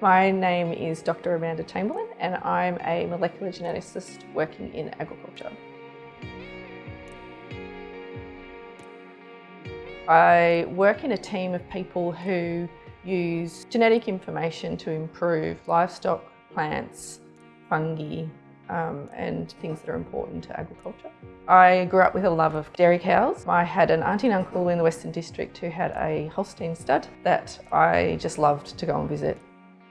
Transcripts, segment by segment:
My name is Dr Amanda Chamberlain and I'm a molecular geneticist working in agriculture. I work in a team of people who use genetic information to improve livestock, plants, fungi um, and things that are important to agriculture. I grew up with a love of dairy cows. I had an auntie and uncle in the Western District who had a Holstein stud that I just loved to go and visit.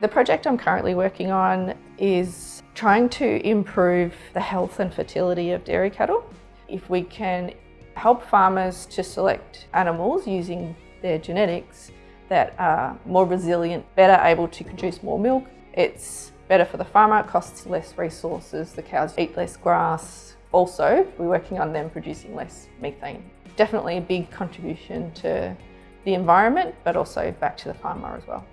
The project I'm currently working on is trying to improve the health and fertility of dairy cattle. If we can help farmers to select animals using their genetics that are more resilient, better able to produce more milk, it's better for the farmer, it costs less resources, the cows eat less grass. Also, we're working on them producing less methane. Definitely a big contribution to the environment, but also back to the farmer as well.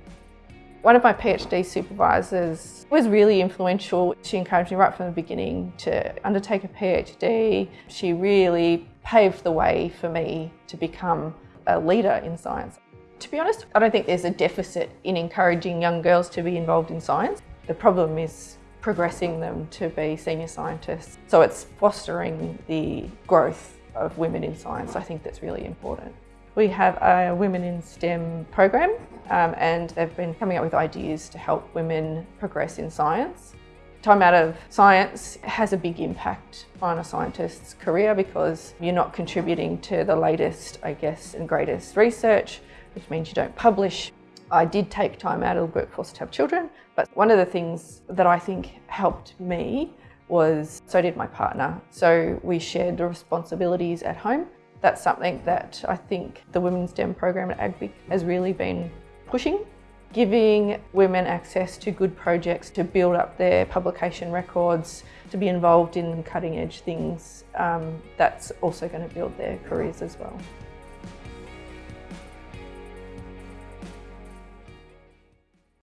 One of my PhD supervisors was really influential. She encouraged me right from the beginning to undertake a PhD. She really paved the way for me to become a leader in science. To be honest, I don't think there's a deficit in encouraging young girls to be involved in science. The problem is progressing them to be senior scientists. So it's fostering the growth of women in science. I think that's really important. We have a Women in STEM program um, and they've been coming up with ideas to help women progress in science. Time out of science has a big impact on a scientist's career because you're not contributing to the latest, I guess, and greatest research, which means you don't publish. I did take time out of the workforce to have children, but one of the things that I think helped me was so did my partner. So we shared the responsibilities at home. That's something that I think the Women's STEM program at AGVIC has really been pushing. Giving women access to good projects to build up their publication records, to be involved in cutting edge things, um, that's also going to build their careers as well.